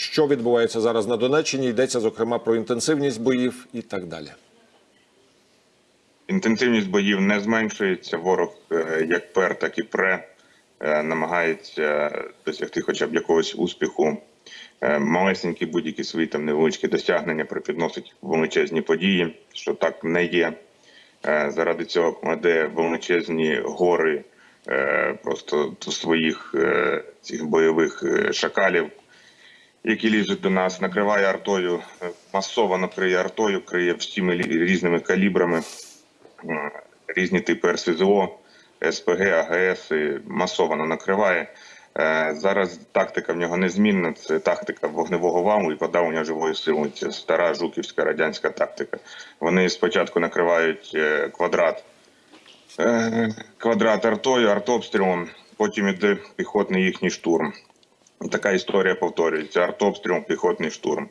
що відбувається зараз на Донеччині. Йдеться зокрема про інтенсивність боїв і так далі. Інтенсивність боїв не зменшується. Ворог е, як пер, так і пре е, намагається досягти хоча б якогось успіху. Е, Малесенькі будь-які свої там невеличкі досягнення припідносить величезні події, що так не є. Заради цього кладе величезні гори просто своїх цих бойових шакалів, які лізуть до нас, накриває артою, е, масово накриє артою, криє всіми різними калібрами, е, різні типи РСЗО, СПГ, АГС масово накриває. Е, Зараз тактика в нього незмінна. Це тактика вогневого валу і подавлення живої сили. Це стара жуківська радянська тактика. Вони спочатку накривають квадрат квадрат артою, артобстрілом, потім іде піхотний їхній штурм. Така історія повторюється: артобстріл, піхотний штурм.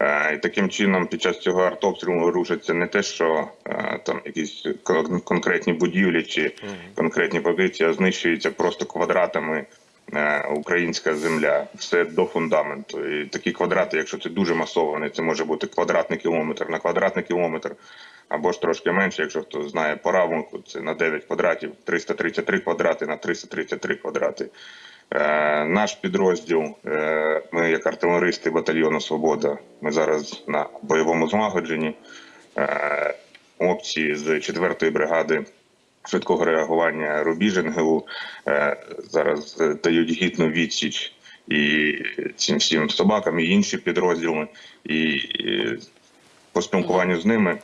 Е, І таким чином, під час цього артобстрілу рушаться не те, що е, там якісь конкретні будівлі чи конкретні позиції, а знищується просто квадратами е, українська земля, все до фундаменту. І такі квадрати, якщо це дуже масований, це може бути квадратний кілометр на квадратний кілометр, або ж трошки менше, якщо хто знає по равунку, це на 9 квадратів, 333 квадрати на 333 квадрати. Е, наш підрозділ, е, ми як артилеристи батальйону Свобода, ми зараз на бойовому злагодженні. Е, хлопці з 4-ї бригади швидкого реагування Рубіж НГУ е, зараз дають гідну відсіч і цим всім собакам, і інші підрозділи. І, по спілкуванню з ними,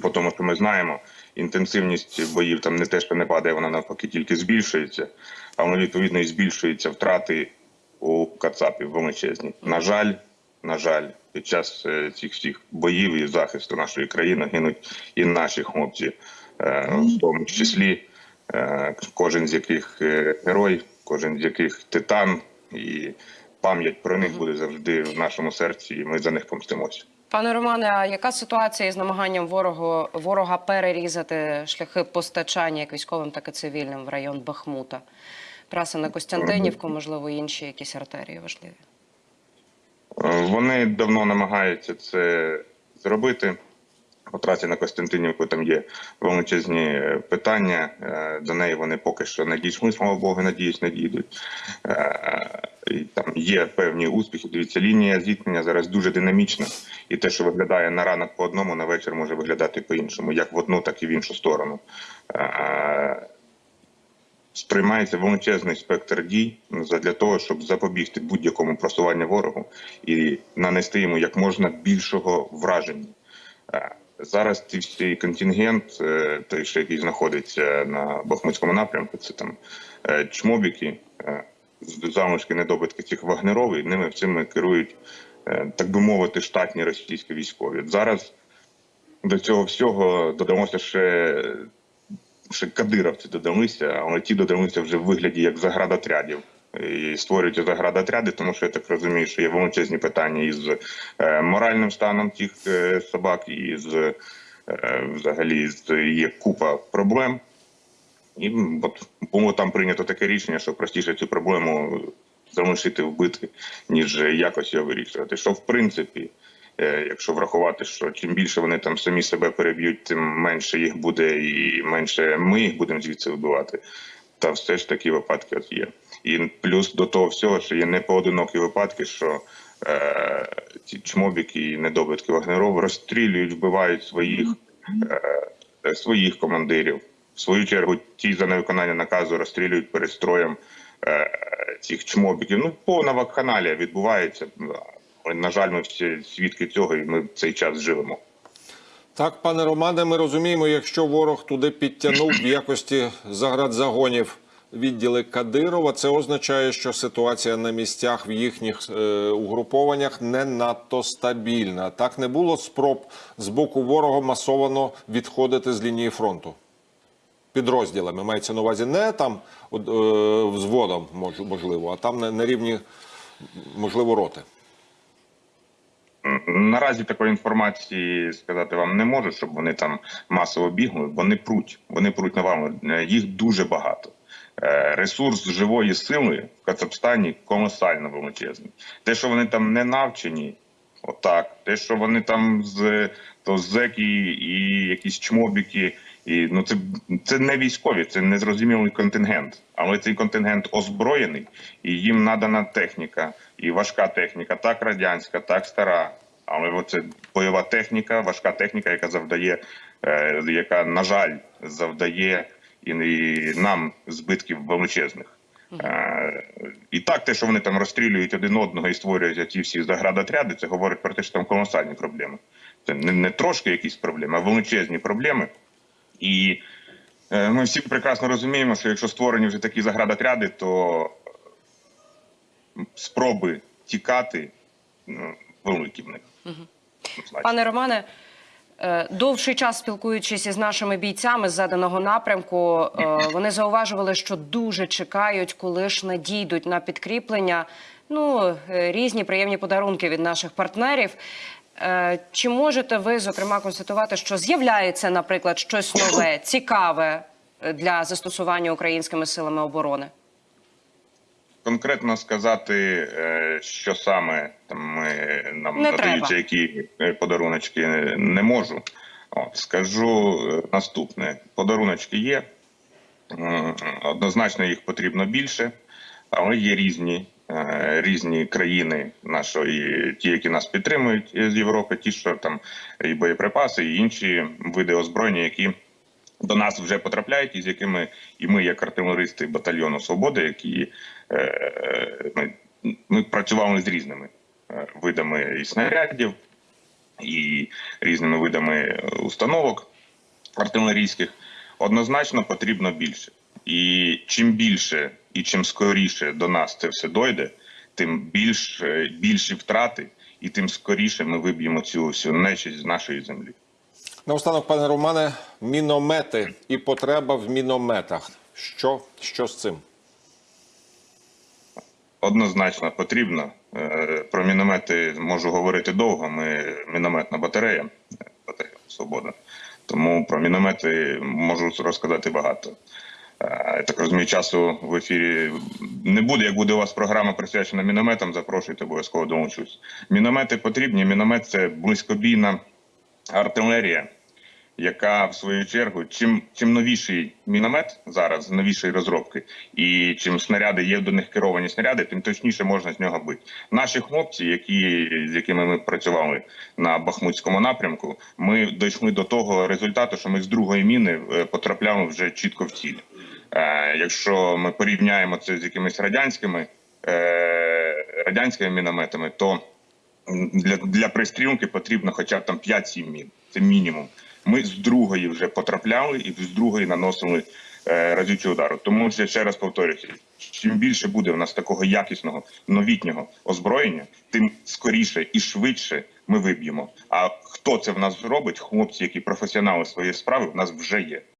по тому, що ми знаємо, інтенсивність боїв там не те, що не падає, вона навпаки тільки збільшується, але відповідно і збільшуються втрати у Кацапів величезні. На жаль, на жаль, під час е, цих всіх боїв і захисту нашої країни гинуть і наші хлопці, е, в тому числі е, кожен з яких герой, кожен з яких титан, і пам'ять про них буде завжди в нашому серці, і ми за них помстимося. Пане Романе, а яка ситуація із намаганням ворогу, ворога перерізати шляхи постачання як військовим, так і цивільним в район Бахмута? Траса на Костянтинівку, можливо, інші якісь артерії важливі. Е, Вони давно намагаються це зробити. По трасі на Костянтинівку там є величезні е, питання. Е, До неї вони поки що не дійшли, слава Богу, надіюсь, не дійдуть. Е, там є певні успіхи. Дивіться, лінія зіткнення зараз дуже динамічна, і те, що виглядає на ранок по одному, на вечір може виглядати по-іншому, як в одну, так і в іншу сторону. Е, сприймається величезний спектр дій для того, щоб запобігти будь-якому просуванню ворогу і нанести йому як можна більшого враження. Е, Зараз всі контингент, е, той, що який знаходиться на Бахмутському напрямку, це там е, чмобіки, залишки недобитки цих вагнерових, ними цими керують, е, так би мовити, штатні російські військові. Зараз до цього всього додалося ще ще кадировці додалися, але ті додалися вже в вигляді як заградотрядів. І створюють заградотряди, тому що я так розумію, що є величезні питання із е, моральним станом тих е, собак, і з взагалі є купа проблем. І от було там прийнято таке рішення, що простіше цю проблему залишити вбити, ніж якось його вирішувати. Що в принципі, е, якщо врахувати, що чим більше вони там самі себе переб'ють, тим менше їх буде, і менше ми їх будемо звідси вбивати. Та все ж такі випадки от є. І плюс до того всього, що є непоодинокі випадки, що е, ці чмобіки і недобитки Вагнеров розстрілюють, вбивають своїх, е, своїх командирів. В свою чергу, ті за невиконання наказу розстрілюють перестроєм е, цих чмобіків. Ну, повна вакханалія відбувається. На жаль, ми всі свідки цього, і ми в цей час живемо. Так, пане Романе, ми розуміємо, якщо ворог туди підтягнув в якості заградзагонів відділи Кадирова, це означає, що ситуація на місцях в їхніх е, угрупованнях не надто стабільна. Так не було спроб з боку ворога масовано відходити з лінії фронту. Підрозділами мається на увазі не там е, взводом, можливо, а там на, рівні, можливо, роти. Наразі такої інформації сказати вам не можу, щоб вони там масово бігли. Вони пруть. Вони пруть на вам. Їх дуже багато. Е, Ресурс живої сили в Кацапстані колосально величезний. Те, що вони там не навчені, отак. Те, що вони там з то зеки і якісь чмобіки, і ну це, це не військові, це незрозумілий контингент. Але цей контингент озброєний, і їм надана техніка, і важка техніка, так радянська, так стара. Але оце бойова техніка, важка техніка, яка завдає, е, яка, на жаль, завдає і, і нам збитків величезних. Е, І так, те, що вони там розстрілюють один одного і створюють ці всі заградотряди, це говорить про те, що там колосальні проблеми. Це не, не трошки якісь проблеми, а величезні проблеми. І е, ми всі прекрасно розуміємо, що якщо створені вже такі заградотряди, то спроби тікати ну, великі в них. Пане Романе, е, довший час спілкуючись із нашими бійцями з заданого напрямку, е, вони зауважували, що дуже чекають, коли ж надійдуть на підкріплення. Ну, різні приємні подарунки від наших партнерів. Е, Чи можете ви зокрема констатувати, що з'являється, наприклад, щось нове, цікаве е, для застосування українськими силами оборони? конкретно сказати, е, що саме там ми нам Не надаються, треба. які подаруночки не можу. От, скажу наступне: подаруночки є. Однозначно їх потрібно більше, але є різні. Е, Різні країни нашої, ті, які нас підтримують з Європи, ті, що там і боєприпаси, і інші види озброєння, які до нас вже потрапляють, і з якими і ми, як артилеристи батальйону Свобода, які е, ми, ми працювали з різними е, видами і снарядів, і різними видами установок артилерійських, однозначно потрібно більше. І чим більше і чим скоріше до нас це все дойде, тим більш, е, більші втрати, і тим скоріше ми виб'ємо цю всю нечість з нашої землі. Наостанок, пане Романе, міномети і потреба в мінометах. Що, що з цим? Однозначно потрібно. Е, Про міномети можу говорити довго. Ми мінометна батарея, е, батарея Свобода. Тому про міномети можу розказати багато. Е, Я так розумію, часу в ефірі не буде. Як буде у вас програма присвячена мінометам, запрошуйте, обов'язково долучусь. Міномети потрібні. Міномет це близькобійна артилерія, яка в свою чергу, чим чим новіший міномет зараз, новішої розробки, і чим снаряди є до них керовані снаряди, тим точніше можна з нього бити. Наші хлопці, які з якими ми працювали на Бахмутському напрямку, ми дійшли до того результату, що ми з другої міни е, потрапляли вже чітко в ціль. Е, якщо ми порівняємо це з якимись радянськими е, радянськими мінометами, то для, для пристрілки потрібно хоча б там 5-7 мін. Це мінімум. Ми з другої вже потрапляли і з другої наносили разючі разючий удару. Тому я ще раз повторюся, чим більше буде в нас такого якісного новітнього озброєння, тим скоріше і швидше ми виб'ємо. А хто це в нас зробить? Хлопці, які професіонали своєї справи, в нас вже є.